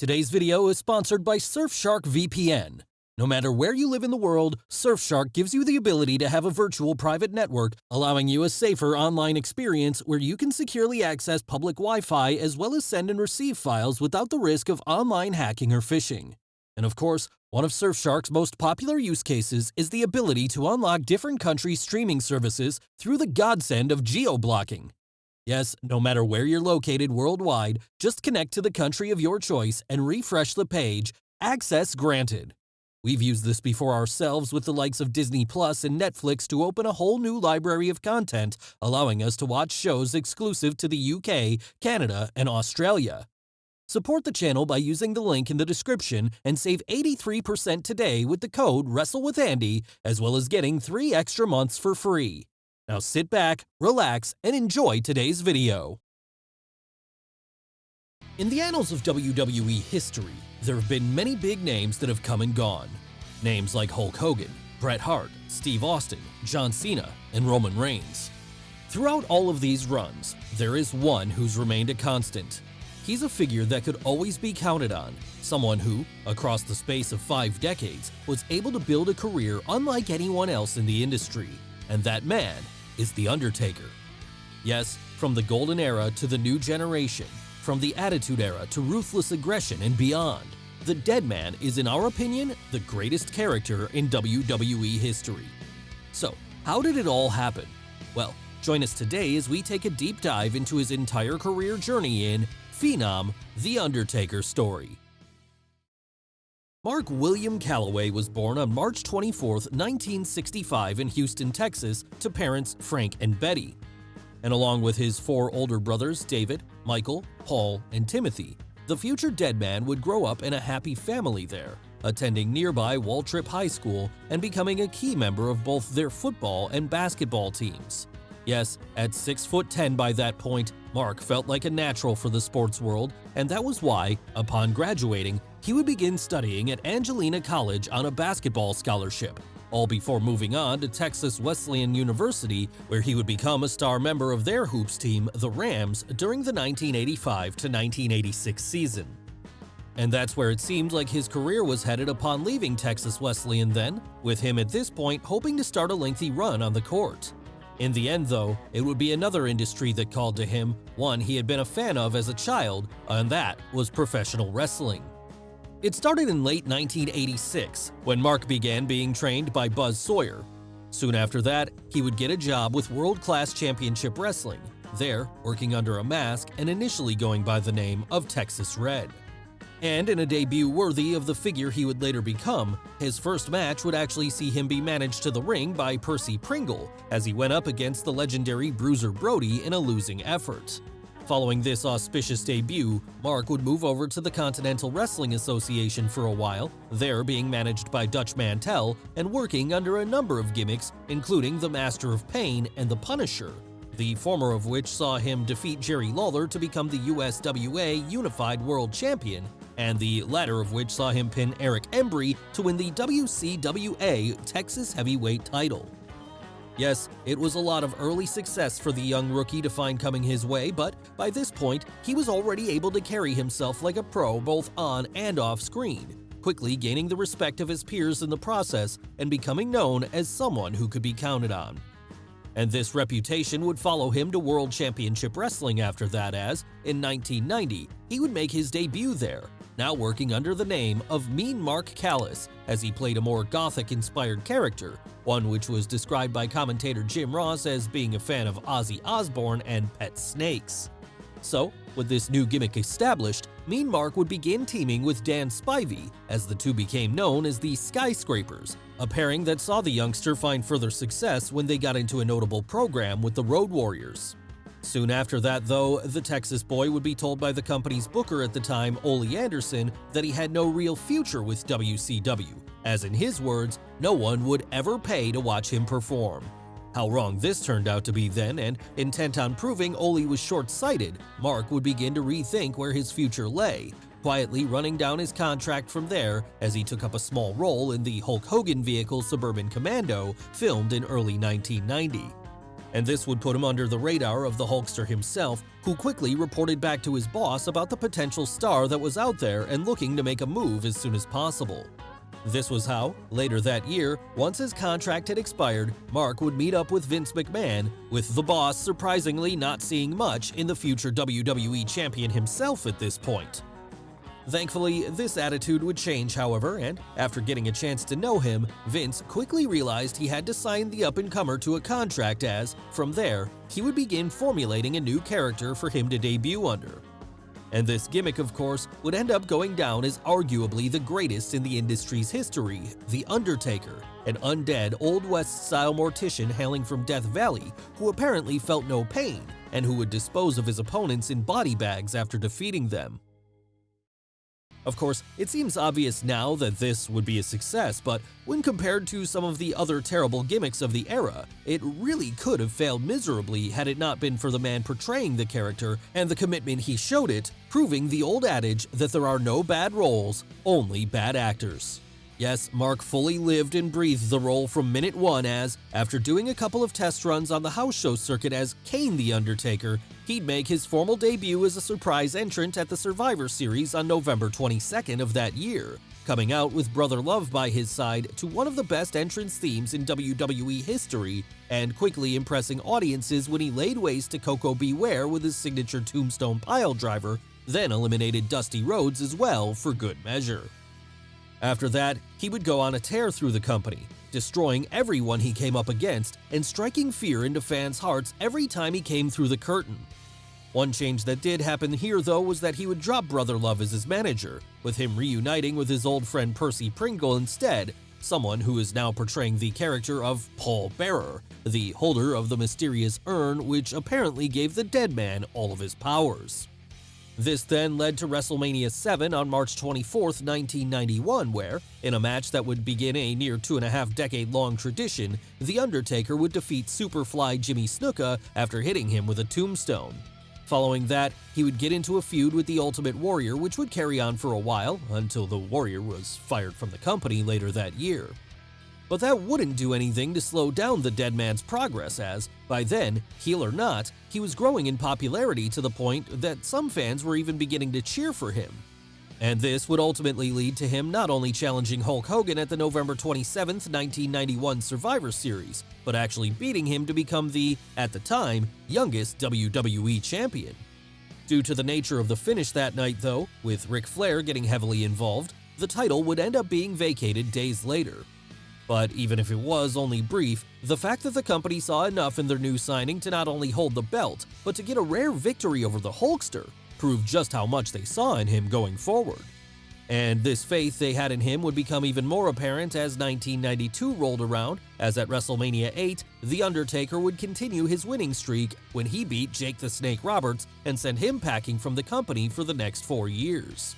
Today's video is sponsored by Surfshark VPN. No matter where you live in the world, Surfshark gives you the ability to have a virtual private network, allowing you a safer online experience where you can securely access public Wi-Fi as well as send and receive files without the risk of online hacking or phishing. And of course, one of Surfshark's most popular use cases is the ability to unlock different countries' streaming services through the godsend of geo-blocking. Yes, no matter where you're located worldwide, just connect to the country of your choice and refresh the page. Access granted. We've used this before ourselves with the likes of Disney Plus and Netflix to open a whole new library of content, allowing us to watch shows exclusive to the UK, Canada, and Australia. Support the channel by using the link in the description and save 83% today with the code WrestleWithAndy, as well as getting 3 extra months for free. Now sit back, relax, and enjoy today's video. In the annals of WWE history, there have been many big names that have come and gone. Names like Hulk Hogan, Bret Hart, Steve Austin, John Cena, and Roman Reigns. Throughout all of these runs, there is one who's remained a constant. He's a figure that could always be counted on, someone who, across the space of five decades, was able to build a career unlike anyone else in the industry. And that man is The Undertaker. Yes, from the Golden Era to the New Generation, from the Attitude Era to Ruthless Aggression and beyond, the Dead Man is, in our opinion, the greatest character in WWE history. So, how did it all happen? Well, join us today as we take a deep dive into his entire career journey in Phenom, The Undertaker Story. Mark William Calaway was born on March 24, 1965 in Houston, Texas to parents Frank and Betty. And along with his four older brothers David, Michael, Paul, and Timothy, the future dead man would grow up in a happy family there, attending nearby Waltrip High School and becoming a key member of both their football and basketball teams. Yes, at 6 foot 10 by that point, Mark felt like a natural for the sports world, and that was why, upon graduating, he would begin studying at Angelina College on a basketball scholarship, all before moving on to Texas Wesleyan University, where he would become a star member of their hoops team, the Rams, during the 1985 to 1986 season. And that's where it seemed like his career was headed upon leaving Texas Wesleyan then, with him at this point hoping to start a lengthy run on the court. In the end, though, it would be another industry that called to him, one he had been a fan of as a child, and that was professional wrestling. It started in late 1986 when Mark began being trained by Buzz Sawyer. Soon after that, he would get a job with World Class Championship Wrestling, there working under a mask and initially going by the name of Texas Red. And in a debut worthy of the figure he would later become, his first match would actually see him be managed to the ring by Percy Pringle as he went up against the legendary Bruiser Brody in a losing effort. Following this auspicious debut, Mark would move over to the Continental Wrestling Association for a while, there being managed by Dutch Mantell and working under a number of gimmicks, including the Master of Pain and the Punisher, the former of which saw him defeat Jerry Lawler to become the USWA Unified World Champion, and the latter of which saw him pin Eric Embry to win the WCWA Texas Heavyweight title. Yes, it was a lot of early success for the young rookie to find coming his way, but by this point, he was already able to carry himself like a pro both on and off screen, quickly gaining the respect of his peers in the process and becoming known as someone who could be counted on. And this reputation would follow him to World Championship Wrestling after that as, in 1990, he would make his debut there, now working under the name of Mean Mark Callous, as he played a more gothic-inspired character, one which was described by commentator Jim Ross as being a fan of Ozzy Osbourne and pet snakes. So, with this new gimmick established, Mean Mark would begin teaming with Dan Spivey, as the two became known as the Skyscrapers, a pairing that saw the youngster find further success when they got into a notable program with the Road Warriors. Soon after that, though, the Texas boy would be told by the company's booker at the time, Ole Anderson, that he had no real future with WCW, as in his words, no one would ever pay to watch him perform. How wrong this turned out to be then, and intent on proving Ole was short-sighted, Mark would begin to rethink where his future lay, quietly running down his contract from there as he took up a small role in the Hulk Hogan vehicle Suburban Commando, filmed in early 1990. And this would put him under the radar of the Hulkster himself, who quickly reported back to his boss about the potential star that was out there and looking to make a move as soon as possible. This was how, later that year, once his contract had expired, Mark would meet up with Vince McMahon, with the boss surprisingly not seeing much in the future WWE Champion himself at this point. Thankfully, this attitude would change, however, and after getting a chance to know him, Vince quickly realized he had to sign the up-and-comer to a contract as, from there, he would begin formulating a new character for him to debut under. And this gimmick, of course, would end up going down as arguably the greatest in the industry's history, The Undertaker, an undead Old West-style mortician hailing from Death Valley who apparently felt no pain and who would dispose of his opponents in body bags after defeating them. Of course, it seems obvious now that this would be a success, but when compared to some of the other terrible gimmicks of the era, it really could have failed miserably had it not been for the man portraying the character and the commitment he showed it, proving the old adage that there are no bad roles, only bad actors. Yes, Mark fully lived and breathed the role from minute one as, after doing a couple of test runs on the house show circuit as Kane the Undertaker, he'd make his formal debut as a surprise entrant at the Survivor Series on November 22nd of that year, coming out with Brother Love by his side to one of the best entrance themes in WWE history, and quickly impressing audiences when he laid waste to Koko B. Ware with his signature Tombstone Piledriver, then eliminated Dusty Rhodes as well for good measure. After that, he would go on a tear through the company, destroying everyone he came up against and striking fear into fans' hearts every time he came through the curtain. One change that did happen here, though, was that he would drop Brother Love as his manager, with him reuniting with his old friend Percy Pringle instead, someone who is now portraying the character of Paul Bearer, the holder of the mysterious urn which apparently gave the dead man all of his powers. This then led to WrestleMania 7 on March 24, 1991, where, in a match that would begin a near two and a half decade long tradition, The Undertaker would defeat Superfly Jimmy Snuka after hitting him with a tombstone. Following that, he would get into a feud with the Ultimate Warrior, which would carry on for a while until the Warrior was fired from the company later that year. But that wouldn't do anything to slow down the dead man's progress as, by then, heel or not, he was growing in popularity to the point that some fans were even beginning to cheer for him. And this would ultimately lead to him not only challenging Hulk Hogan at the November 27, 1991 Survivor Series, but actually beating him to become the, at the time, youngest WWE champion. Due to the nature of the finish that night, though, with Ric Flair getting heavily involved, the title would end up being vacated days later. But even if it was only brief, the fact that the company saw enough in their new signing to not only hold the belt, but to get a rare victory over the Hulkster, proved just how much they saw in him going forward. And this faith they had in him would become even more apparent as 1992 rolled around, as at WrestleMania 8, The Undertaker would continue his winning streak when he beat Jake the Snake Roberts and sent him packing from the company for the next four years.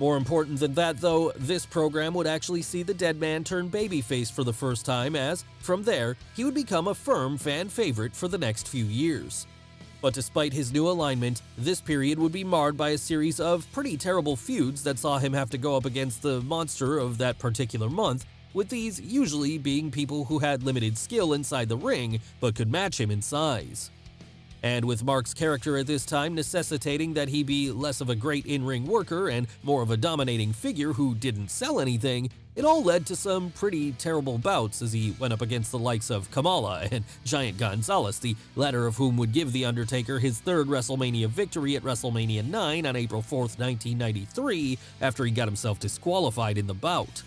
More important than that, though, this program would actually see the dead man turn babyface for the first time as, from there, he would become a firm fan favorite for the next few years. But despite his new alignment, this period would be marred by a series of pretty terrible feuds that saw him have to go up against the monster of that particular month, with these usually being people who had limited skill inside the ring but could match him in size. And with Mark's character at this time necessitating that he be less of a great in-ring worker and more of a dominating figure who didn't sell anything, it all led to some pretty terrible bouts as he went up against the likes of Kamala and Giant Gonzalez, the latter of whom would give The Undertaker his third WrestleMania victory at WrestleMania 9 on April 4, 1993, after he got himself disqualified in the bout.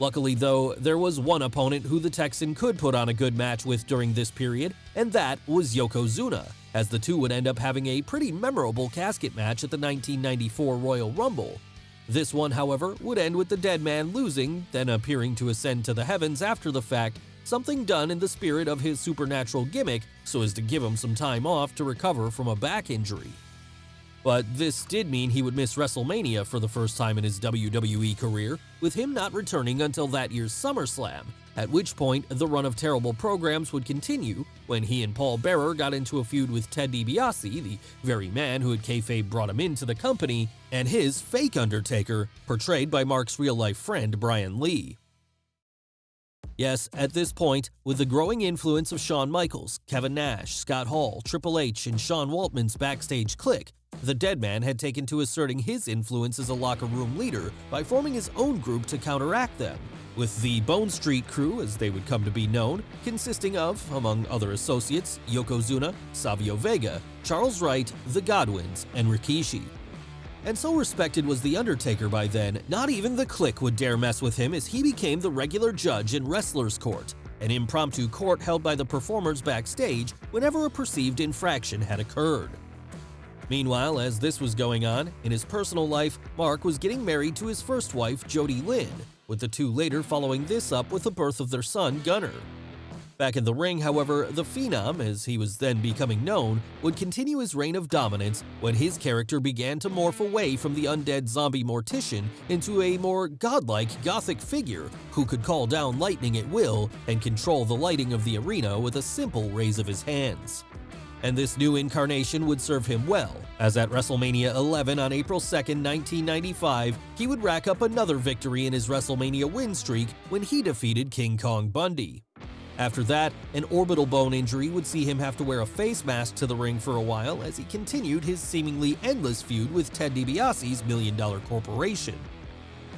Luckily, though, there was one opponent who the Texan could put on a good match with during this period, and that was Yokozuna, as the two would end up having a pretty memorable casket match at the 1994 Royal Rumble. This one, however, would end with the dead man losing, then appearing to ascend to the heavens after the fact, something done in the spirit of his supernatural gimmick so as to give him some time off to recover from a back injury. But this did mean he would miss WrestleMania for the first time in his WWE career, with him not returning until that year's SummerSlam, at which point the run of terrible programs would continue when he and Paul Bearer got into a feud with Ted DiBiase, the very man who had kayfabe brought him into the company, and his fake Undertaker, portrayed by Mark's real-life friend Brian Lee. Yes, at this point, with the growing influence of Shawn Michaels, Kevin Nash, Scott Hall, Triple H, and Sean Waltman's backstage clique, the Deadman had taken to asserting his influence as a locker room leader by forming his own group to counteract them, with the Bone Street Krew, as they would come to be known, consisting of, among other associates, Yokozuna, Savio Vega, Charles Wright, the Godwins, and Rikishi. And so respected was The Undertaker by then, not even the clique would dare mess with him as he became the regular judge in Wrestler's Court, an impromptu court held by the performers backstage whenever a perceived infraction had occurred. Meanwhile, as this was going on, in his personal life, Mark was getting married to his first wife, Jodi Lynn, with the two later following this up with the birth of their son, Gunner. Back in the ring, however, the Phenom, as he was then becoming known, would continue his reign of dominance when his character began to morph away from the undead zombie mortician into a more godlike gothic figure who could call down lightning at will and control the lighting of the arena with a simple raise of his hands. And this new incarnation would serve him well, as at WrestleMania 11 on April 2, 1995, he would rack up another victory in his WrestleMania win streak when he defeated King Kong Bundy. After that, an orbital bone injury would see him have to wear a face mask to the ring for a while as he continued his seemingly endless feud with Ted DiBiase's Million Dollar Corporation.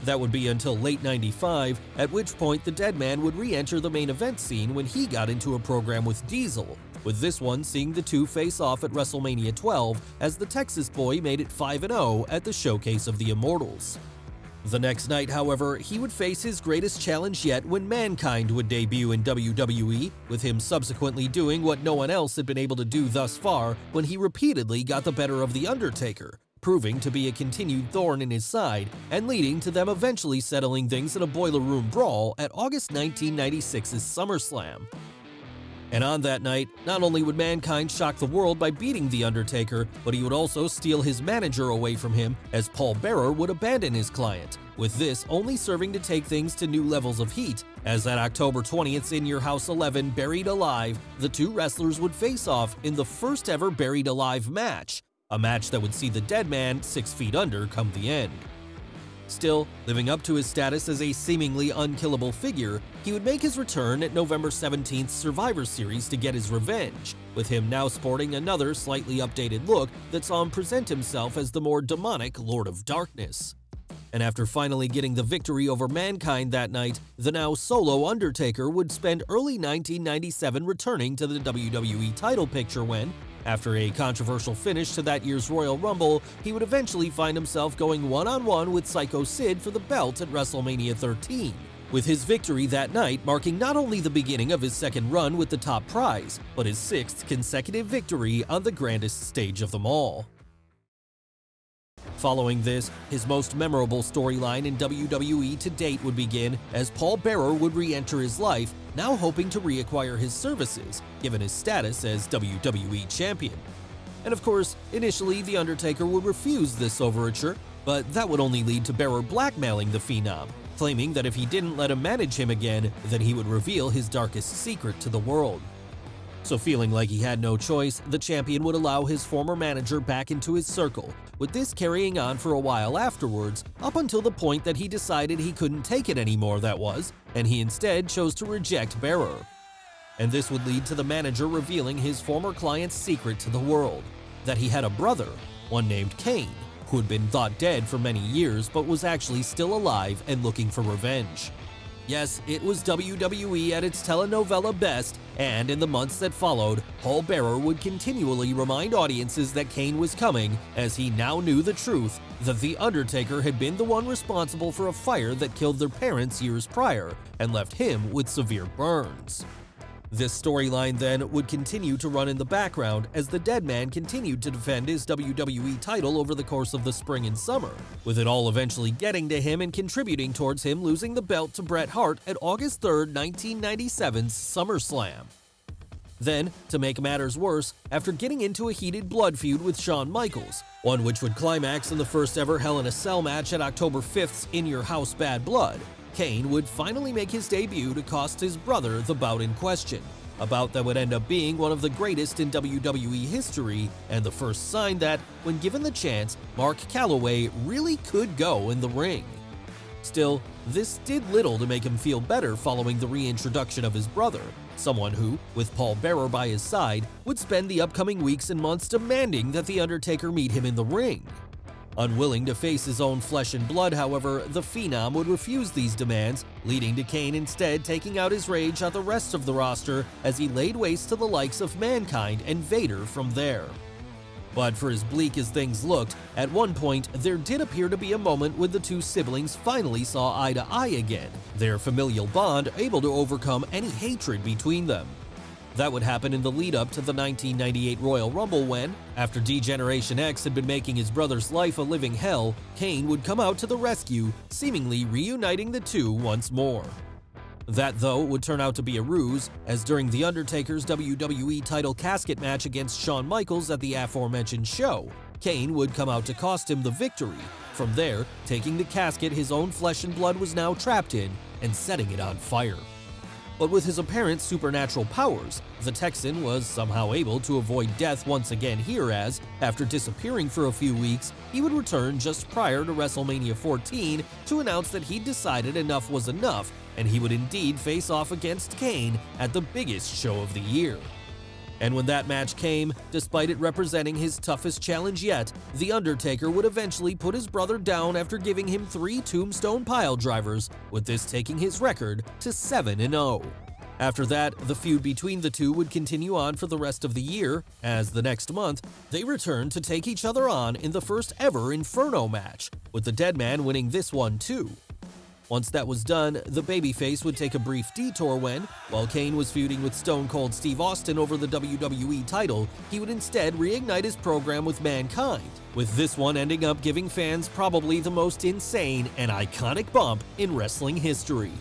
That would be until late 95, at which point the Deadman would re-enter the main event scene when he got into a program with Diesel, with this one seeing the two face off at WrestleMania 12 as the Texas boy made it 5-0 at the Showcase of the Immortals. The next night, however, he would face his greatest challenge yet when Mankind would debut in WWE, with him subsequently doing what no one else had been able to do thus far when he repeatedly got the better of The Undertaker, proving to be a continued thorn in his side and leading to them eventually settling things in a boiler room brawl at August 1996's SummerSlam. And on that night, not only would Mankind shock the world by beating The Undertaker, but he would also steal his manager away from him as Paul Bearer would abandon his client, with this only serving to take things to new levels of heat, as at October 20th In Your House 11 Buried Alive, the two wrestlers would face off in the first ever Buried Alive match, a match that would see the dead man six feet under come the end. Still, living up to his status as a seemingly unkillable figure, he would make his return at November 17th's Survivor Series to get his revenge, with him now sporting another slightly updated look that saw him present himself as the more demonic Lord of Darkness. And after finally getting the victory over Mankind that night, the now solo Undertaker would spend early 1997 returning to the WWE title picture when, after a controversial finish to that year's Royal Rumble, he would eventually find himself going one-on-one with Psycho Sid for the belt at WrestleMania 13, with his victory that night marking not only the beginning of his second run with the top prize, but his sixth consecutive victory on the grandest stage of them all. Following this, his most memorable storyline in WWE to date would begin as Paul Bearer would re-enter his life, now hoping to reacquire his services, given his status as WWE Champion. And of course, initially The Undertaker would refuse this overture, but that would only lead to Bearer blackmailing the Phenom, claiming that if he didn't let him manage him again, then he would reveal his darkest secret to the world. So feeling like he had no choice, the champion would allow his former manager back into his circle, with this carrying on for a while afterwards, up until the point that he decided he couldn't take it anymore that was, and he instead chose to reject Bearer. And this would lead to the manager revealing his former client's secret to the world, that he had a brother, one named Kane, who had been thought dead for many years but was actually still alive and looking for revenge. Yes, it was WWE at its telenovela best, and in the months that followed, Paul Bearer would continually remind audiences that Kane was coming, as he now knew the truth that The Undertaker had been the one responsible for a fire that killed their parents years prior and left him with severe burns. This storyline then would continue to run in the background as the Dead Man continued to defend his WWE title over the course of the spring and summer, with it all eventually getting to him and contributing towards him losing the belt to Bret Hart at August 3, 1997's SummerSlam. Then, to make matters worse, after getting into a heated blood feud with Shawn Michaels, one which would climax in the first ever Hell in a Cell match at October 5th's In Your House Bad Blood, Kane would finally make his debut to cost his brother the bout in question, a bout that would end up being one of the greatest in WWE history and the first sign that, when given the chance, Mark Calaway really could go in the ring. Still, this did little to make him feel better following the reintroduction of his brother, someone who, with Paul Bearer by his side, would spend the upcoming weeks and months demanding that The Undertaker meet him in the ring. Unwilling to face his own flesh and blood, however, the Phenom would refuse these demands, leading to Kane instead taking out his rage on the rest of the roster as he laid waste to the likes of Mankind and Vader from there. But for as bleak as things looked, at one point there did appear to be a moment when the two siblings finally saw eye to eye again, their familial bond able to overcome any hatred between them. That would happen in the lead up to the 1998 Royal Rumble when, after D-Generation X had been making his brother's life a living hell, Kane would come out to the rescue, seemingly reuniting the two once more. That, though, would turn out to be a ruse, as during The Undertaker's WWE title casket match against Shawn Michaels at the aforementioned show, Kane would come out to cost him the victory, from there taking the casket his own flesh and blood was now trapped in and setting it on fire. But with his apparent supernatural powers, the Texan was somehow able to avoid death once again here as, after disappearing for a few weeks, he would return just prior to WrestleMania 14 to announce that he'd decided enough was enough and he would indeed face off against Kane at the biggest show of the year. And when that match came, despite it representing his toughest challenge yet, The Undertaker would eventually put his brother down after giving him three tombstone pile drivers, with this taking his record to 7-0. After that, the feud between the two would continue on for the rest of the year, as the next month, they returned to take each other on in the first ever Inferno match, with the Deadman winning this one too. Once that was done, the babyface would take a brief detour when, while Kane was feuding with Stone Cold Steve Austin over the WWE title, he would instead reignite his program with Mankind, with this one ending up giving fans probably the most insane and iconic bump in wrestling history.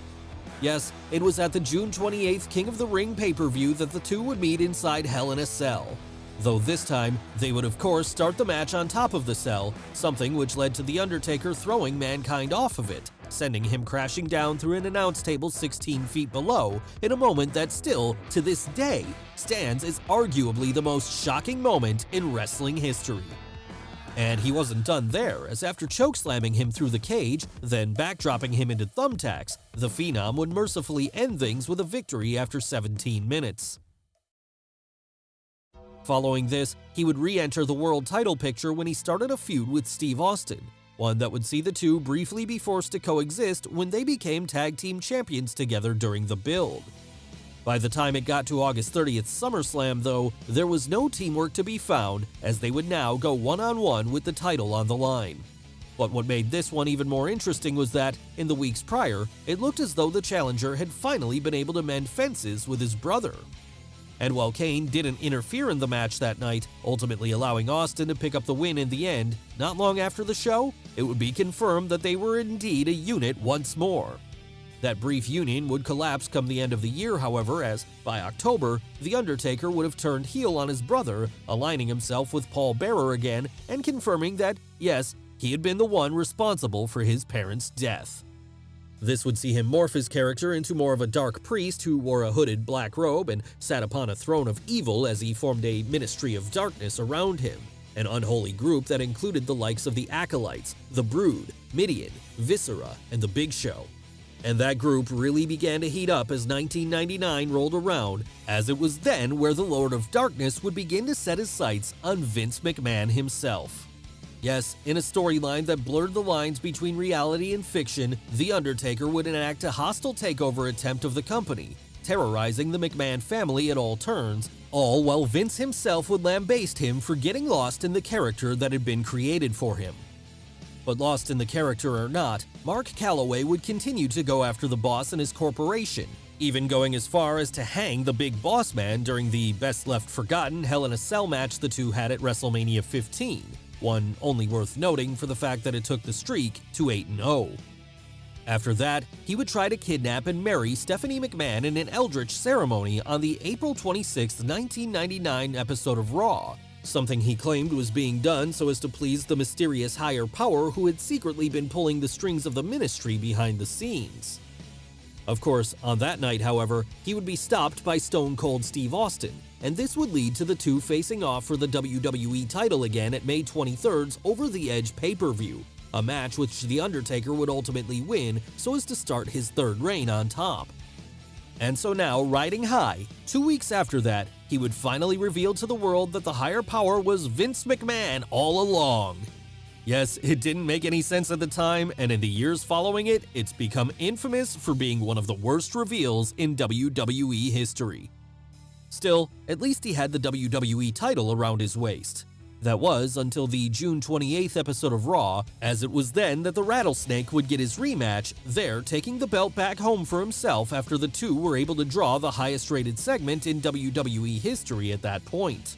Yes, it was at the June 28th King of the Ring pay-per-view that the two would meet inside Hell in a Cell. Though this time, they would of course start the match on top of the cell, something which led to The Undertaker throwing Mankind off of it, sending him crashing down through an announce table 16 feet below in a moment that still, to this day, stands as arguably the most shocking moment in wrestling history. And he wasn't done there, as after chokeslamming him through the cage, then backdropping him into thumbtacks, the Phenom would mercifully end things with a victory after 17 minutes. Following this, he would re-enter the world title picture when he started a feud with Steve Austin, one that would see the two briefly be forced to coexist when they became tag team champions together during the build. By the time it got to August 30th SummerSlam, though, there was no teamwork to be found, as they would now go one on one with the title on the line. But what made this one even more interesting was that, in the weeks prior, it looked as though the challenger had finally been able to mend fences with his brother. And while Kane didn't interfere in the match that night, ultimately allowing Austin to pick up the win in the end, not long after the show, it would be confirmed that they were indeed a unit once more. That brief union would collapse come the end of the year, however, as, by October, The Undertaker would have turned heel on his brother, aligning himself with Paul Bearer again and confirming that, yes, he had been the one responsible for his parents' death. This would see him morph his character into more of a dark priest who wore a hooded black robe and sat upon a throne of evil as he formed a ministry of darkness around him, an unholy group that included the likes of the Acolytes, the Brood, Mideon, Viscera, and the Big Show. And that group really began to heat up as 1999 rolled around, as it was then where the Lord of Darkness would begin to set his sights on Vince McMahon himself. Yes, in a storyline that blurred the lines between reality and fiction, The Undertaker would enact a hostile takeover attempt of the company, terrorizing the McMahon family at all turns, all while Vince himself would lambaste him for getting lost in the character that had been created for him. But lost in the character or not, Mark Calaway would continue to go after the boss and his corporation, even going as far as to hang the big boss man during the best left forgotten Hell in a Cell match the two had at WrestleMania 15 one only worth noting for the fact that it took the streak to 8-0. After that, he would try to kidnap and marry Stephanie McMahon in an Eldritch ceremony on the April 26, 1999 episode of Raw, something he claimed was being done so as to please the mysterious higher power who had secretly been pulling the strings of the ministry behind the scenes. Of course, on that night, however, he would be stopped by Stone Cold Steve Austin, and this would lead to the two facing off for the WWE title again at May 23rd's Over the Edge pay-per-view, a match which The Undertaker would ultimately win so as to start his third reign on top. And so now, riding high, two weeks after that, he would finally reveal to the world that the higher power was Vince McMahon all along. Yes, it didn't make any sense at the time, and in the years following it, it's become infamous for being one of the worst reveals in WWE history. Still, at least he had the WWE title around his waist. That was until the June 28th episode of Raw, as it was then that the Rattlesnake would get his rematch, there taking the belt back home for himself after the two were able to draw the highest rated segment in WWE history at that point.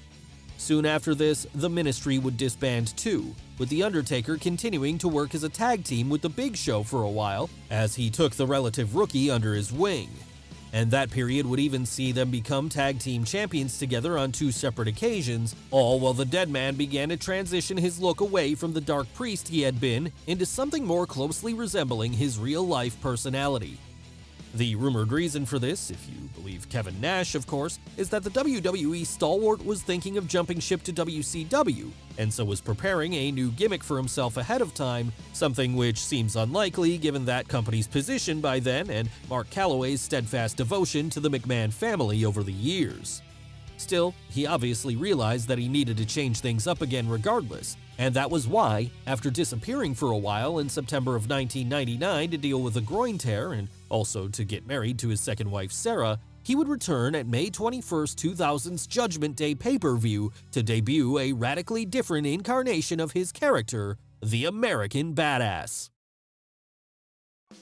Soon after this, the Ministry would disband too, with The Undertaker continuing to work as a tag team with The Big Show for a while, as he took the relative rookie under his wing. And that period would even see them become tag team champions together on two separate occasions, all while the Dead Man began to transition his look away from the Dark Priest he had been into something more closely resembling his real life personality. The rumored reason for this, if you believe Kevin Nash, of course, is that the WWE stalwart was thinking of jumping ship to WCW, and so was preparing a new gimmick for himself ahead of time, something which seems unlikely given that company's position by then and Mark Calaway's steadfast devotion to the McMahon family over the years. Still, he obviously realized that he needed to change things up again regardless, and that was why, after disappearing for a while in September of 1999 to deal with a groin tear and also to get married to his second wife Sarah, he would return at May 21, 2000's Judgment Day pay-per-view to debut a radically different incarnation of his character, the American Badass.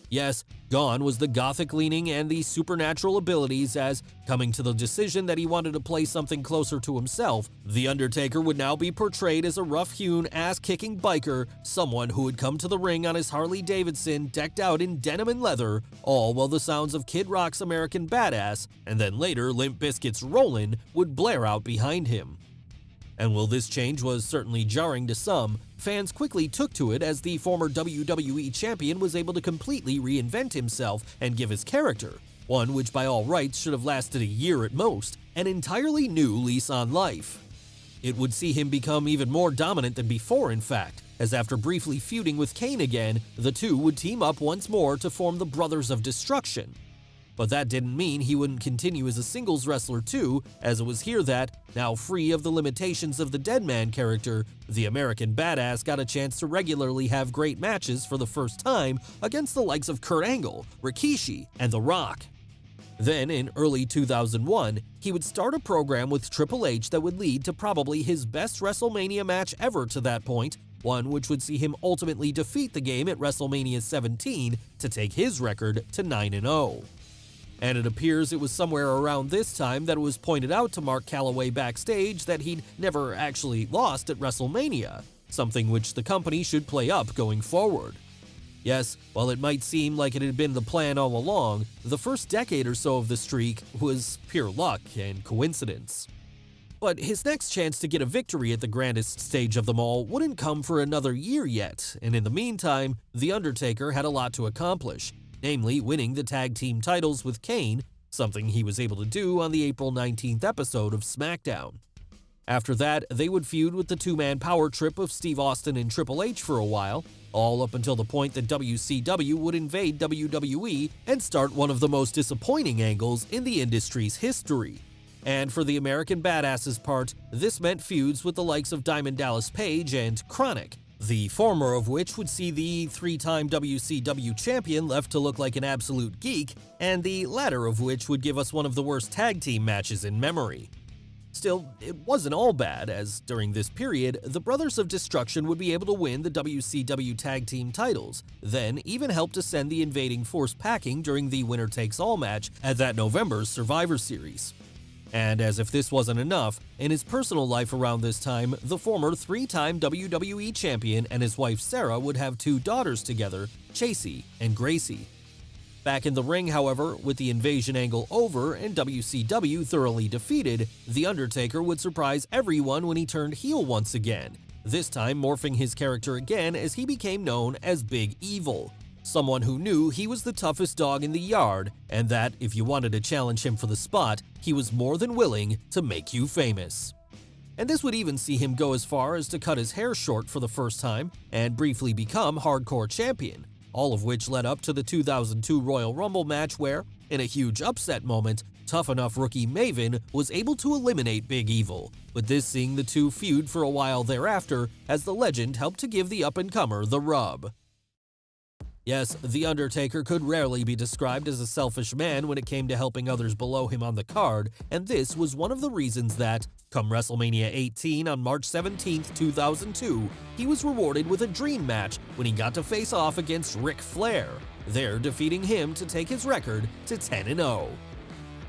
Yes, gone was the gothic leaning and the supernatural abilities as, coming to the decision that he wanted to play something closer to himself, The Undertaker would now be portrayed as a rough-hewn, ass-kicking biker, someone who would come to the ring on his Harley-Davidson decked out in denim and leather, all while the sounds of Kid Rock's American Badass, and then later Limp Bizkit's Rollin' would blare out behind him. And while this change was certainly jarring to some, fans quickly took to it as the former WWE champion was able to completely reinvent himself and give his character, one which by all rights should have lasted a year at most, an entirely new lease on life. It would see him become even more dominant than before, in fact, as after briefly feuding with Kane again, the two would team up once more to form the Brothers of Destruction, but that didn't mean he wouldn't continue as a singles wrestler too, as it was here that, now free of the limitations of the Deadman character, the American Badass got a chance to regularly have great matches for the first time against the likes of Kurt Angle, Rikishi, and The Rock. Then, in early 2001, he would start a program with Triple H that would lead to probably his best WrestleMania match ever to that point, one which would see him ultimately defeat the game at WrestleMania 17 to take his record to 9-0 and it appears it was somewhere around this time that it was pointed out to Mark Calaway backstage that he'd never actually lost at WrestleMania, something which the company should play up going forward. Yes, while it might seem like it had been the plan all along, the first decade or so of the streak was pure luck and coincidence. But his next chance to get a victory at the grandest stage of them all wouldn't come for another year yet, and in the meantime, The Undertaker had a lot to accomplish, namely winning the tag team titles with Kane, something he was able to do on the April 19th episode of SmackDown. After that, they would feud with the two-man power trip of Steve Austin and Triple H for a while, all up until the point that WCW would invade WWE and start one of the most disappointing angles in the industry's history. And for the American Badass's part, this meant feuds with the likes of Diamond Dallas Page and KroniK, the former of which would see the three-time WCW champion left to look like an absolute geek, and the latter of which would give us one of the worst tag team matches in memory. Still, it wasn't all bad, as during this period, the Brothers of Destruction would be able to win the WCW Tag Team titles, then even help to send the invading force packing during the winner takes all match at that November's Survivor Series. And as if this wasn't enough, in his personal life around this time, the former three-time WWE champion and his wife Sarah would have two daughters together, Chasey and Gracie. Back in the ring, however, with the invasion angle over and WCW thoroughly defeated, The Undertaker would surprise everyone when he turned heel once again, this time morphing his character again as he became known as Big Evil, someone who knew he was the toughest dog in the yard and that if you wanted to challenge him for the spot, he was more than willing to make you famous. and this would even see him go as far as to cut his hair short for the first time and briefly become hardcore champion, all of which led up to the 2002 Royal Rumble match where, in a huge upset moment, tough enough rookie Maven was able to eliminate Big Evil, with this seeing the two feud for a while thereafter as the legend helped to give the up-and-comer the rub. Yes, The Undertaker could rarely be described as a selfish man when it came to helping others below him on the card, and this was one of the reasons that, come WrestleMania 18 on March 17, 2002, he was rewarded with a dream match when he got to face off against Ric Flair, there defeating him to take his record to 10-0.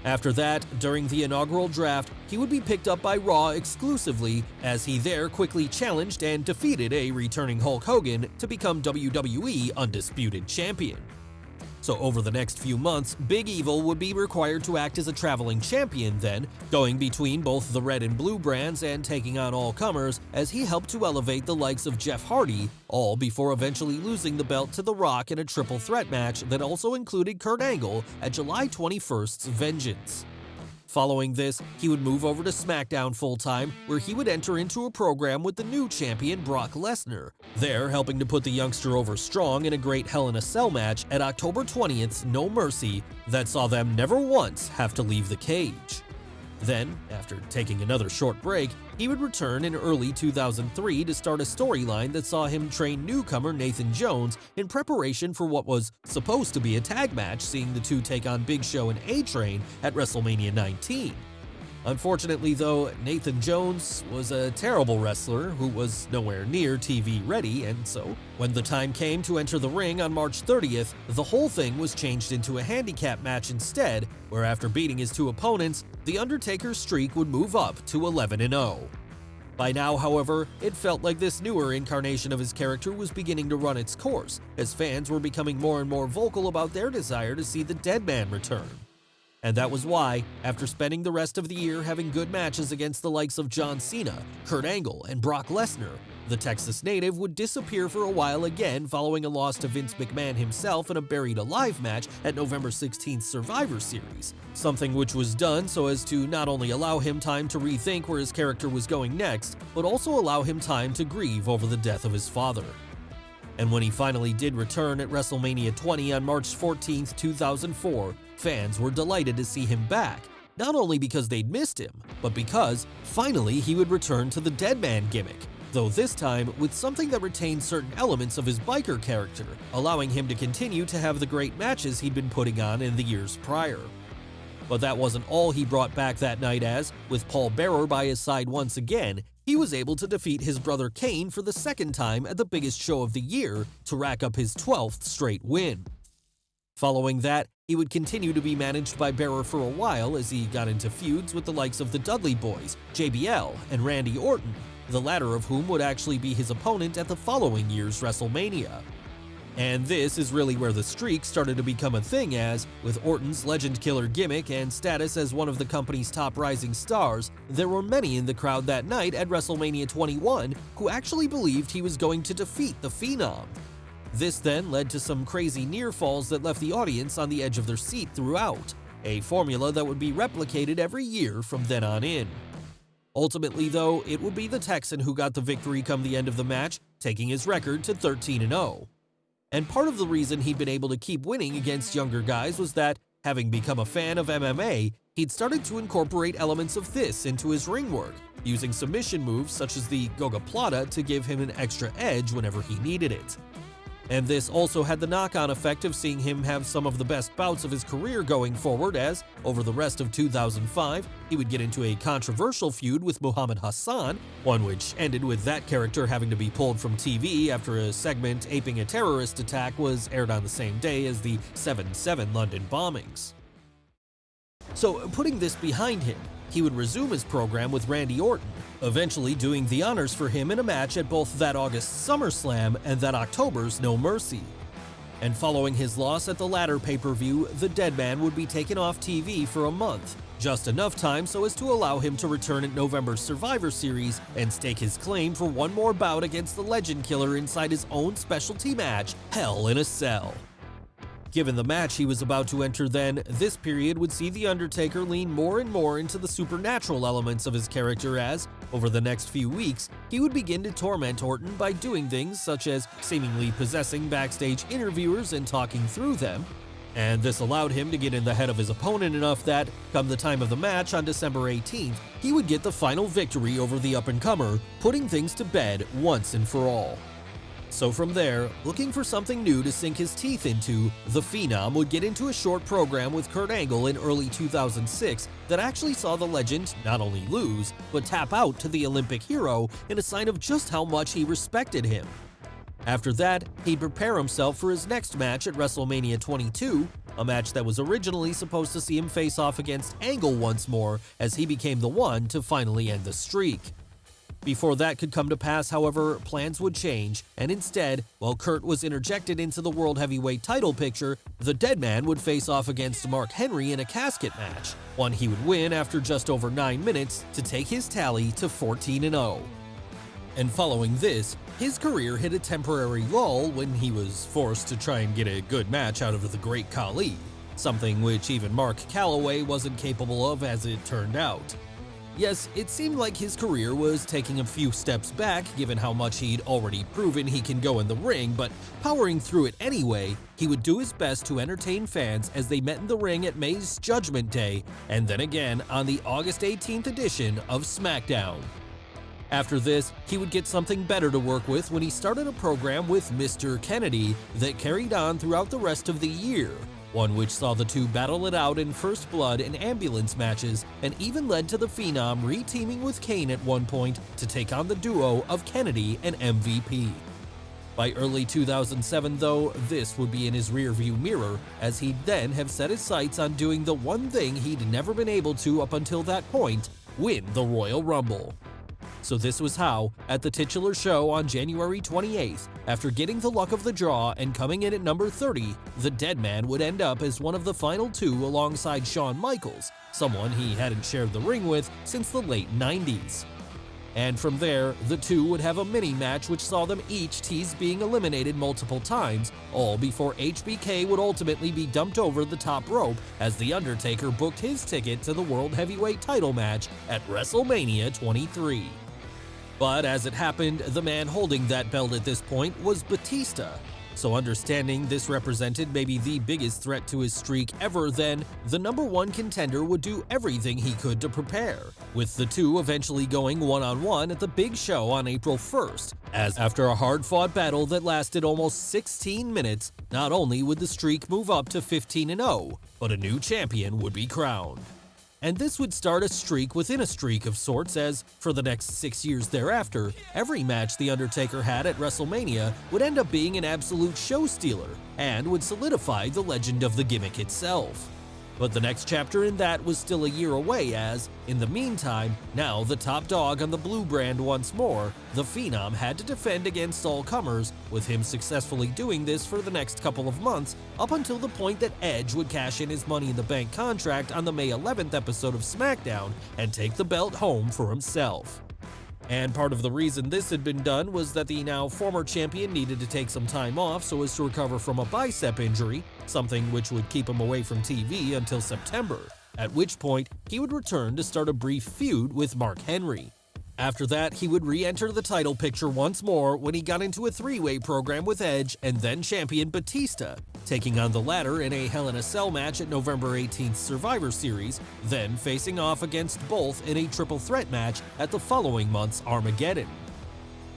After that, during the inaugural draft, he would be picked up by Raw exclusively, as he there quickly challenged and defeated a returning Hulk Hogan to become WWE Undisputed Champion. So over the next few months, Big Evil would be required to act as a traveling champion then, going between both the red and blue brands and taking on all comers as he helped to elevate the likes of Jeff Hardy, all before eventually losing the belt to The Rock in a triple threat match that also included Kurt Angle at July 21st's Vengeance. Following this, he would move over to SmackDown full-time, where he would enter into a program with the new champion Brock Lesnar, there helping to put the youngster over strong in a great Hell in a Cell match at October 20th's No Mercy that saw them never once have to leave the cage. Then, after taking another short break, he would return in early 2003 to start a storyline that saw him train newcomer Nathan Jones in preparation for what was supposed to be a tag match seeing the two take on Big Show and A-Train at WrestleMania 19. Unfortunately, though, Nathan Jones was a terrible wrestler who was nowhere near TV ready, and so, when the time came to enter the ring on March 30th, the whole thing was changed into a handicap match instead, where after beating his two opponents, The Undertaker's streak would move up to 11-0. By now, however, it felt like this newer incarnation of his character was beginning to run its course, as fans were becoming more and more vocal about their desire to see the Dead Man return. And that was why, after spending the rest of the year having good matches against the likes of John Cena, Kurt Angle, and Brock Lesnar, the Texas native would disappear for a while again following a loss to Vince McMahon himself in a Buried Alive match at November 16th Survivor Series, something which was done so as to not only allow him time to rethink where his character was going next, but also allow him time to grieve over the death of his father. And when he finally did return at WrestleMania 20 on March 14, 2004, fans were delighted to see him back, not only because they'd missed him, but because, finally, he would return to the Deadman gimmick, though this time with something that retained certain elements of his biker character, allowing him to continue to have the great matches he'd been putting on in the years prior. But that wasn't all he brought back that night as, with Paul Bearer by his side once again, he was able to defeat his brother Kane for the second time at the biggest show of the year to rack up his 12th straight win. Following that, he would continue to be managed by Bearer for a while as he got into feuds with the likes of the Dudley Boyz, JBL, and Randy Orton, the latter of whom would actually be his opponent at the following year's WrestleMania. And this is really where the streak started to become a thing as, with Orton's legend killer gimmick and status as one of the company's top rising stars, there were many in the crowd that night at WrestleMania 21 who actually believed he was going to defeat the Phenom. This then led to some crazy near falls that left the audience on the edge of their seat throughout, a formula that would be replicated every year from then on in. Ultimately, though, it would be the Texan who got the victory come the end of the match, taking his record to 13 0. And part of the reason he'd been able to keep winning against younger guys was that, having become a fan of MMA, he'd started to incorporate elements of this into his ring work, using submission moves such as the Goga Gogoplata to give him an extra edge whenever he needed it. And this also had the knock-on effect of seeing him have some of the best bouts of his career going forward as, over the rest of 2005, he would get into a controversial feud with Muhammad Hassan, one which ended with that character having to be pulled from TV after a segment aping a terrorist attack was aired on the same day as the 7-7 London bombings. So putting this behind him, he would resume his program with Randy Orton, eventually doing the honors for him in a match at both that August SummerSlam and that October's No Mercy. And following his loss at the latter pay-per-view, the Dead Man would be taken off TV for a month, just enough time so as to allow him to return at November's Survivor Series and stake his claim for one more bout against the Legend Killer inside his own specialty match, Hell in a Cell. Given the match he was about to enter then, this period would see The Undertaker lean more and more into the supernatural elements of his character as, over the next few weeks, he would begin to torment Orton by doing things such as seemingly possessing backstage interviewers and talking through them, and this allowed him to get in the head of his opponent enough that, come the time of the match on December 18th, he would get the final victory over the up-and-comer, putting things to bed once and for all. So from there, looking for something new to sink his teeth into, The Phenom would get into a short program with Kurt Angle in early 2006 that actually saw the legend not only lose, but tap out to the Olympic hero in a sign of just how much he respected him. After that, he'd prepare himself for his next match at WrestleMania 22, a match that was originally supposed to see him face off against Angle once more as he became the one to finally end the streak. Before that could come to pass, however, plans would change, and instead, while Kurt was interjected into the World Heavyweight title picture, the dead man would face off against Mark Henry in a casket match, one he would win after just over 9 minutes to take his tally to 14-0. And following this, his career hit a temporary lull when he was forced to try and get a good match out of the Great Khali, something which even Mark Calaway wasn't capable of as it turned out. Yes, it seemed like his career was taking a few steps back given how much he'd already proven he can go in the ring, but powering through it anyway, he would do his best to entertain fans as they met in the ring at May's Judgment Day, and then again on the August 18th edition of SmackDown. After this, he would get something better to work with when he started a program with Mr. Kennedy that carried on throughout the rest of the year, one which saw the two battle it out in First Blood and ambulance matches and even led to the Phenom re-teaming with Kane at one point to take on the duo of Kennedy and MVP. By early 2007 though, this would be in his rearview mirror, as he'd then have set his sights on doing the one thing he'd never been able to up until that point, win the Royal Rumble. So this was how, at the titular show on January 28th, after getting the luck of the draw and coming in at number 30, the dead man would end up as one of the final two alongside Shawn Michaels, someone he hadn't shared the ring with since the late 90s. And from there, the two would have a mini match which saw them each tease being eliminated multiple times, all before HBK would ultimately be dumped over the top rope as The Undertaker booked his ticket to the World Heavyweight title match at WrestleMania 23. But as it happened, the man holding that belt at this point was Batista. So understanding this represented maybe the biggest threat to his streak ever then, the number one contender would do everything he could to prepare, with the two eventually going one-on-one -on -one at the big show on April 1st, as after a hard-fought battle that lasted almost 16 minutes, not only would the streak move up to 15-0, but a new champion would be crowned and this would start a streak within a streak of sorts as, for the next six years thereafter, every match The Undertaker had at WrestleMania would end up being an absolute show stealer, and would solidify the legend of the gimmick itself. But the next chapter in that was still a year away as, in the meantime, now the top dog on the blue brand once more, the Phenom had to defend against all comers, with him successfully doing this for the next couple of months, up until the point that Edge would cash in his Money in the Bank contract on the May 11th episode of SmackDown and take the belt home for himself. And part of the reason this had been done was that the now former champion needed to take some time off so as to recover from a bicep injury, something which would keep him away from TV until September, at which point he would return to start a brief feud with Mark Henry. After that, he would re-enter the title picture once more when he got into a three-way program with Edge and then champion Batista, taking on the latter in a Hell in a Cell match at November 18th Survivor Series, then facing off against both in a triple threat match at the following month's Armageddon.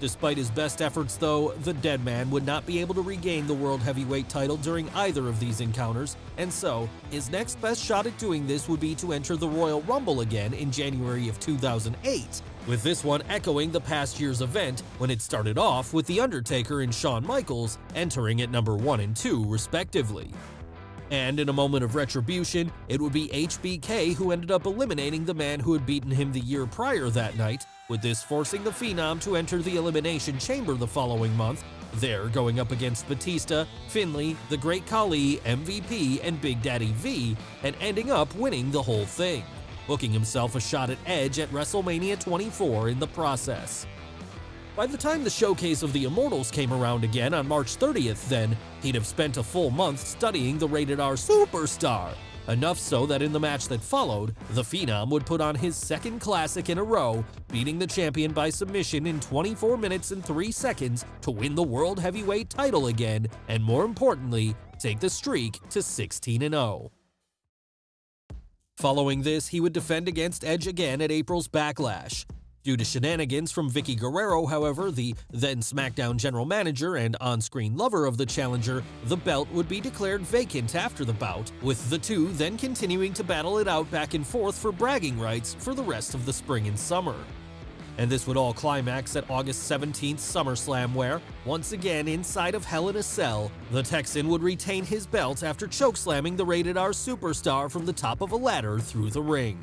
Despite his best efforts though, the Deadman would not be able to regain the World Heavyweight title during either of these encounters, and so, his next best shot at doing this would be to enter the Royal Rumble again in January of 2008, with this one echoing the past year's event when it started off with The Undertaker and Shawn Michaels entering at number 1 and 2 respectively. And in a moment of retribution, it would be HBK who ended up eliminating the man who had beaten him the year prior that night, with this forcing the Phenom to enter the Elimination Chamber the following month, there going up against Batista, Finlay, The Great Khali, MVP, and Big Daddy V, and ending up winning the whole thing, booking himself a shot at Edge at WrestleMania 24 in the process. By the time the showcase of the Immortals came around again on March 30th, then, he'd have spent a full month studying the rated R superstar. Enough so that in the match that followed, the Phenom would put on his second classic in a row, beating the champion by submission in 24 minutes and 3 seconds to win the World Heavyweight title again, and more importantly, take the streak to 16 0. Following this, he would defend against Edge again at April's Backlash. Due to shenanigans from Vickie Guerrero, however, the then SmackDown general manager and on-screen lover of the challenger, the belt would be declared vacant after the bout, with the two then continuing to battle it out back and forth for bragging rights for the rest of the spring and summer. And this would all climax at August 17th SummerSlam where, once again inside of Hell in a Cell, the Texan would retain his belt after chokeslamming the Rated R superstar from the top of a ladder through the ring.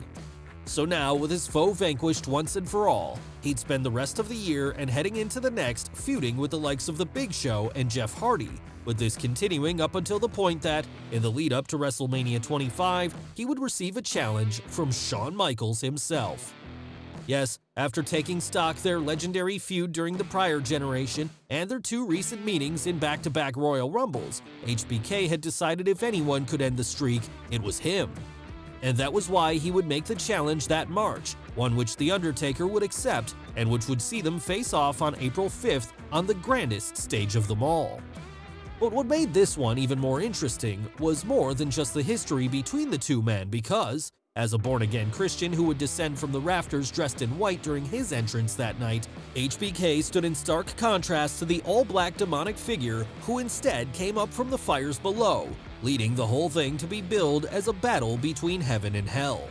So now, with his foe vanquished once and for all, he'd spend the rest of the year and heading into the next feuding with the likes of The Big Show and Jeff Hardy, with this continuing up until the point that, in the lead up to WrestleMania 25, he would receive a challenge from Shawn Michaels himself. Yes, after taking stock their legendary feud during the prior generation and their two recent meetings in back-to-back Royal Rumbles, HBK had decided if anyone could end the streak, it was him and that was why he would make the challenge that March, one which The Undertaker would accept and which would see them face off on April 5th on the grandest stage of them all. But what made this one even more interesting was more than just the history between the two men because, as a born-again Christian who would descend from the rafters dressed in white during his entrance that night, HBK stood in stark contrast to the all-black demonic figure who instead came up from the fires below, leading the whole thing to be billed as a battle between heaven and hell.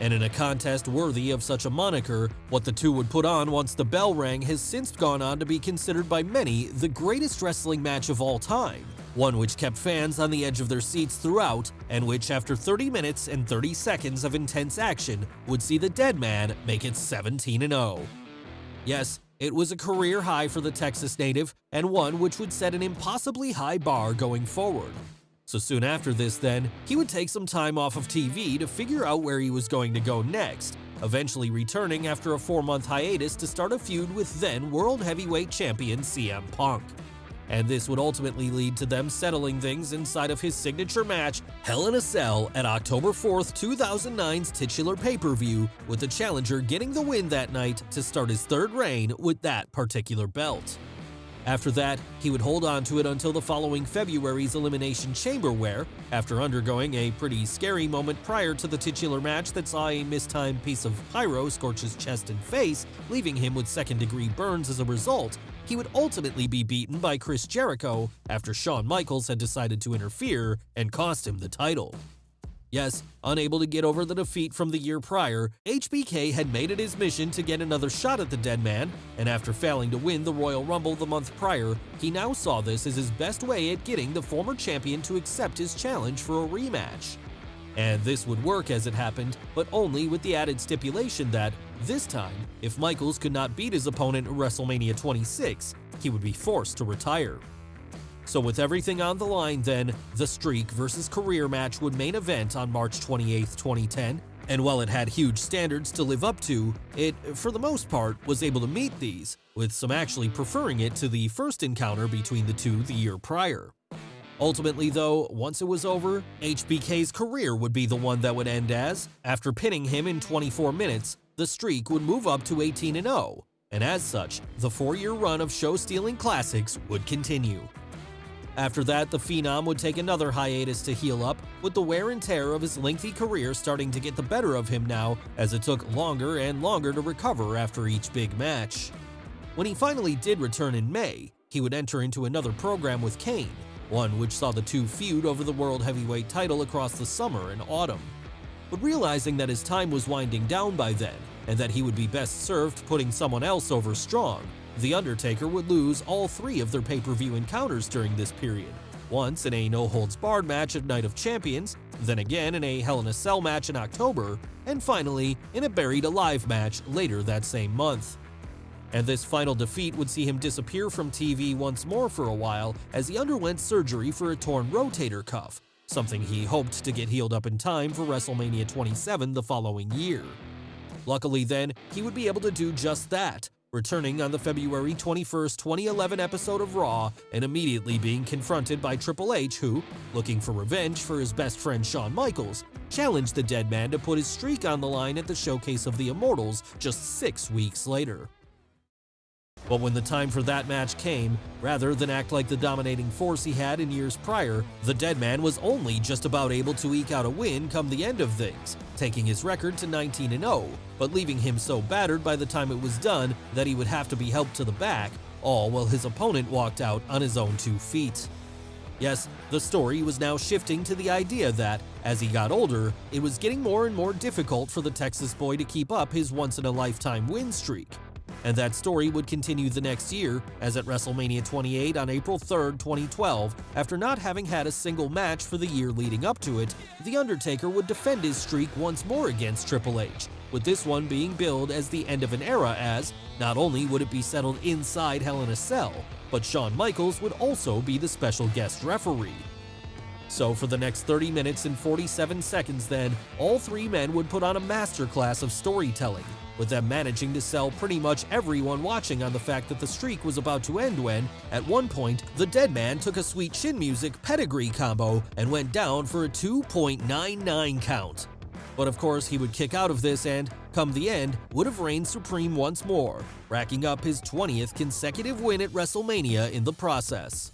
And in a contest worthy of such a moniker, what the two would put on once the bell rang has since gone on to be considered by many the greatest wrestling match of all time, one which kept fans on the edge of their seats throughout, and which after 30 minutes and 30 seconds of intense action would see the dead man make it 17-0. Yes, it was a career high for the Texas native, and one which would set an impossibly high bar going forward. So soon after this then, he would take some time off of TV to figure out where he was going to go next, eventually returning after a four-month hiatus to start a feud with then World Heavyweight Champion CM Punk. And this would ultimately lead to them settling things inside of his signature match, Hell in a Cell, at October 4th, 2009's titular pay-per-view, with the challenger getting the win that night to start his third reign with that particular belt. After that, he would hold on to it until the following February's Elimination Chamber where, after undergoing a pretty scary moment prior to the titular match that saw a mistimed piece of pyro scorch his chest and face, leaving him with second-degree burns as a result, he would ultimately be beaten by Chris Jericho after Shawn Michaels had decided to interfere and cost him the title. Yes, unable to get over the defeat from the year prior, HBK had made it his mission to get another shot at the dead man, and after failing to win the Royal Rumble the month prior, he now saw this as his best way at getting the former champion to accept his challenge for a rematch. And this would work as it happened, but only with the added stipulation that, this time, if Michaels could not beat his opponent at WrestleMania 26, he would be forced to retire. So with everything on the line then, the Streak versus Career match would main event on March 28, 2010, and while it had huge standards to live up to, it, for the most part, was able to meet these, with some actually preferring it to the first encounter between the two the year prior. Ultimately though, once it was over, HBK's career would be the one that would end as, after pinning him in 24 minutes, the streak would move up to 18-0, and as such, the four-year run of show-stealing classics would continue. After that, the Phenom would take another hiatus to heal up, with the wear and tear of his lengthy career starting to get the better of him now as it took longer and longer to recover after each big match. When he finally did return in May, he would enter into another program with Kane, one which saw the two feud over the World Heavyweight title across the summer and autumn. But realizing that his time was winding down by then, and that he would be best served putting someone else over strong, the Undertaker would lose all three of their pay-per-view encounters during this period, once in a no-holds-barred match at Night of Champions, then again in a Hell in a Cell match in October, and finally in a Buried Alive match later that same month. And this final defeat would see him disappear from TV once more for a while as he underwent surgery for a torn rotator cuff, something he hoped to get healed up in time for WrestleMania 27 the following year. Luckily then, he would be able to do just that, returning on the February 21, 2011 episode of Raw and immediately being confronted by Triple H who, looking for revenge for his best friend Shawn Michaels, challenged the dead man to put his streak on the line at the Showcase of the Immortals just six weeks later. But when the time for that match came, rather than act like the dominating force he had in years prior, the dead man was only just about able to eke out a win come the end of things, taking his record to 19-0, but leaving him so battered by the time it was done that he would have to be helped to the back, all while his opponent walked out on his own two feet. Yes, the story was now shifting to the idea that, as he got older, it was getting more and more difficult for the Texas boy to keep up his once-in-a-lifetime win streak. And that story would continue the next year, as at WrestleMania 28 on April 3, 2012, after not having had a single match for the year leading up to it, The Undertaker would defend his streak once more against Triple H, with this one being billed as the end of an era as, not only would it be settled inside Hell in a Cell, but Shawn Michaels would also be the special guest referee. So for the next 30 minutes and 47 seconds then, all three men would put on a masterclass of storytelling, with them managing to sell pretty much everyone watching on the fact that the streak was about to end when, at one point, the dead man took a sweet chin music pedigree combo and went down for a 2.99 count. But of course, he would kick out of this and, come the end, would have reigned supreme once more, racking up his 20th consecutive win at WrestleMania in the process.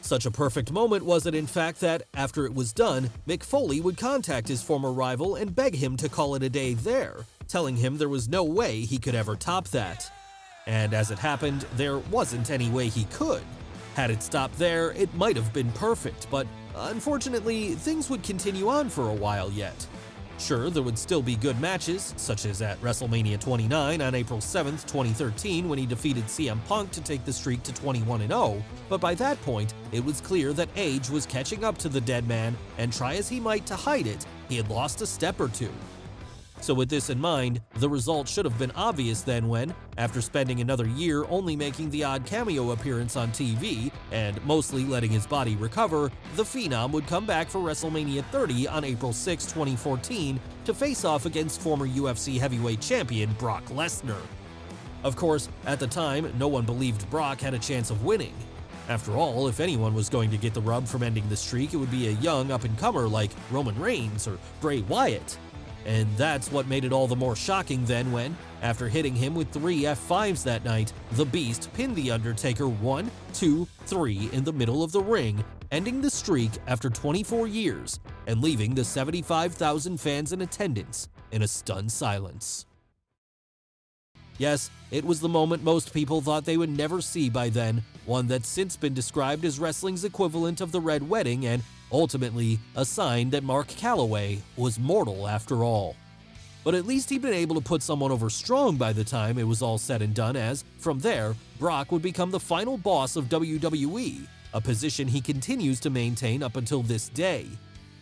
Such a perfect moment was it in fact that, after it was done, Mick Foley would contact his former rival and beg him to call it a day there, telling him there was no way he could ever top that. And as it happened, there wasn't any way he could. Had it stopped there, it might have been perfect, but unfortunately, things would continue on for a while yet. Sure, there would still be good matches, such as at WrestleMania 29 on April 7, 2013 when he defeated CM Punk to take the streak to 21-0, but by that point, it was clear that age was catching up to the dead man, and try as he might to hide it, he had lost a step or two. So with this in mind, the result should have been obvious then when, after spending another year only making the odd cameo appearance on TV and mostly letting his body recover, the Phenom would come back for WrestleMania 30 on April 6, 2014 to face off against former UFC heavyweight champion Brock Lesnar. Of course, at the time, no one believed Brock had a chance of winning. After all, if anyone was going to get the rub from ending the streak, it would be a young up-and-comer like Roman Reigns or Bray Wyatt. And that's what made it all the more shocking then when, after hitting him with three F5s that night, the Beast pinned The Undertaker 1, 2, 3 in the middle of the ring, ending the streak after 24 years and leaving the 75,000 fans in attendance in a stunned silence. Yes, it was the moment most people thought they would never see by then, one that's since been described as wrestling's equivalent of the Red Wedding and ultimately a sign that Mark Calaway was mortal after all. But at least he'd been able to put someone over strong by the time it was all said and done as, from there, Brock would become the final boss of WWE, a position he continues to maintain up until this day.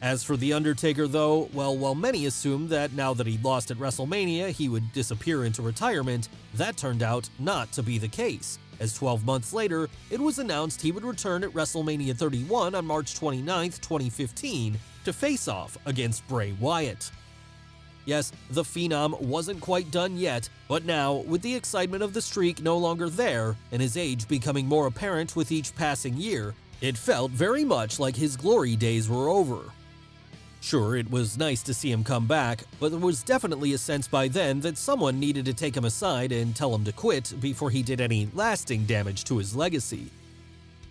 As for The Undertaker though, well, while many assumed that now that he'd lost at WrestleMania he would disappear into retirement, that turned out not to be the case, as 12 months later, it was announced he would return at WrestleMania 31 on March 29, 2015, to face off against Bray Wyatt. Yes, the Phenom wasn't quite done yet, but now, with the excitement of the streak no longer there, and his age becoming more apparent with each passing year, it felt very much like his glory days were over. Sure, it was nice to see him come back, but there was definitely a sense by then that someone needed to take him aside and tell him to quit before he did any lasting damage to his legacy.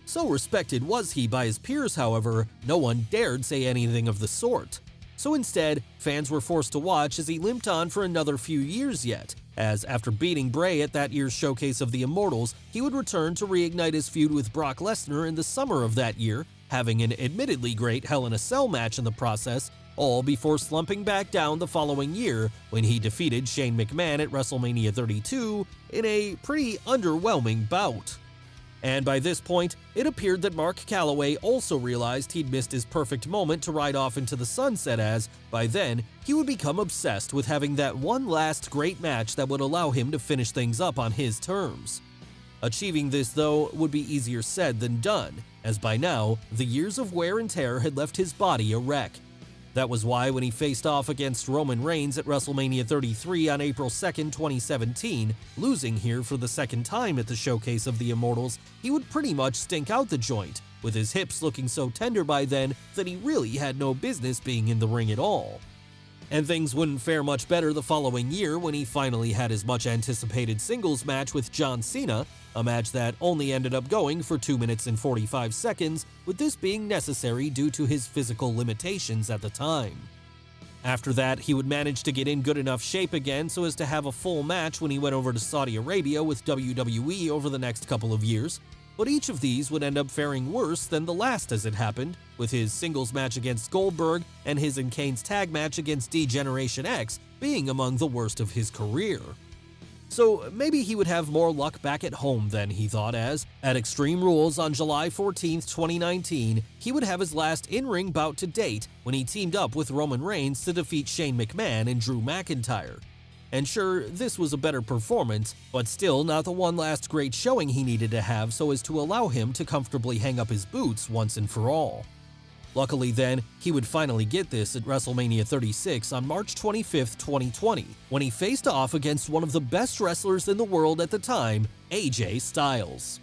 So respected was he by his peers, however, no one dared say anything of the sort. So instead, fans were forced to watch as he limped on for another few years yet, as after beating Bray at that year's showcase of the Immortals, he would return to reignite his feud with Brock Lesnar in the summer of that year having an admittedly great Hell in a Cell match in the process, all before slumping back down the following year when he defeated Shane McMahon at WrestleMania 32 in a pretty underwhelming bout. And by this point, it appeared that Mark Calaway also realized he'd missed his perfect moment to ride off into the sunset as, by then, he would become obsessed with having that one last great match that would allow him to finish things up on his terms. Achieving this, though, would be easier said than done, as by now, the years of wear and tear had left his body a wreck. That was why when he faced off against Roman Reigns at WrestleMania 33 on April 2, 2017, losing here for the second time at the Showcase of the Immortals, he would pretty much stink out the joint, with his hips looking so tender by then that he really had no business being in the ring at all. And things wouldn't fare much better the following year when he finally had his much anticipated singles match with John Cena, a match that only ended up going for 2 minutes and 45 seconds, with this being necessary due to his physical limitations at the time. After that, he would manage to get in good enough shape again so as to have a full match when he went over to Saudi Arabia with WWE over the next couple of years, but each of these would end up faring worse than the last as it happened, with his singles match against Goldberg and his and Kane's tag match against D-Generation X being among the worst of his career. So maybe he would have more luck back at home than he thought, as, at Extreme Rules on July 14, 2019, he would have his last in-ring bout to date when he teamed up with Roman Reigns to defeat Shane McMahon and Drew McIntyre. And sure, this was a better performance, but still not the one last great showing he needed to have so as to allow him to comfortably hang up his boots once and for all. Luckily then, he would finally get this at WrestleMania 36 on March 25, 2020, when he faced off against one of the best wrestlers in the world at the time, AJ Styles.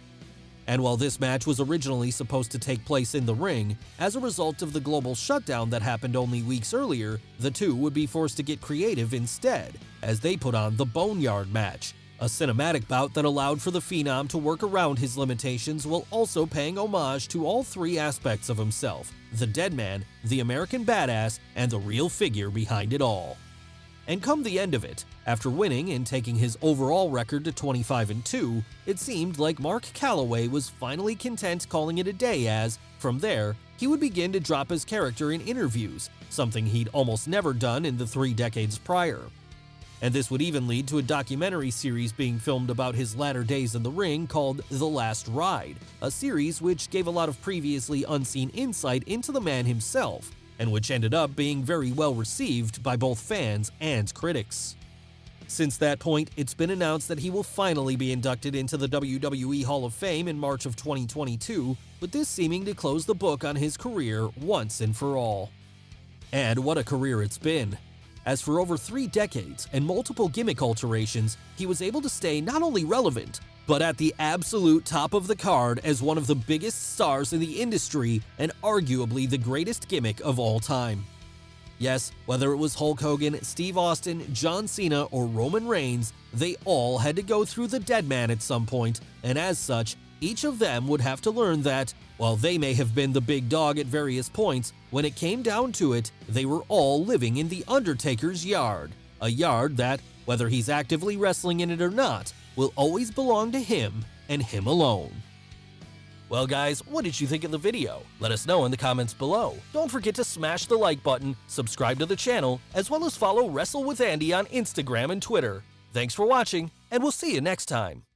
And while this match was originally supposed to take place in the ring, as a result of the global shutdown that happened only weeks earlier, the two would be forced to get creative instead, as they put on the Boneyard match, a cinematic bout that allowed for the Phenom to work around his limitations while also paying homage to all three aspects of himself the dead man, the American badass, and the real figure behind it all. And come the end of it, after winning and taking his overall record to 25 and 2, it seemed like Mark Calaway was finally content calling it a day as, from there, he would begin to drop his character in interviews, something he'd almost never done in the three decades prior. And this would even lead to a documentary series being filmed about his latter days in the ring called The Last Ride, a series which gave a lot of previously unseen insight into the man himself, and which ended up being very well received by both fans and critics. Since that point, it's been announced that he will finally be inducted into the WWE Hall of Fame in March of 2022, with this seeming to close the book on his career once and for all. And what a career it's been! As for over three decades and multiple gimmick alterations, he was able to stay not only relevant, but at the absolute top of the card as one of the biggest stars in the industry and arguably the greatest gimmick of all time. Yes, whether it was Hulk Hogan, Steve Austin, John Cena, or Roman Reigns, they all had to go through the dead man at some point, and as such, each of them would have to learn that, while they may have been the big dog at various points, when it came down to it, they were all living in The Undertaker's yard. A yard that, whether he's actively wrestling in it or not, will always belong to him and him alone. Well guys, what did you think of the video? Let us know in the comments below. Don't forget to smash the like button, subscribe to the channel, as well as follow Wrestle with Andy on Instagram and Twitter. Thanks for watching, and we'll see you next time.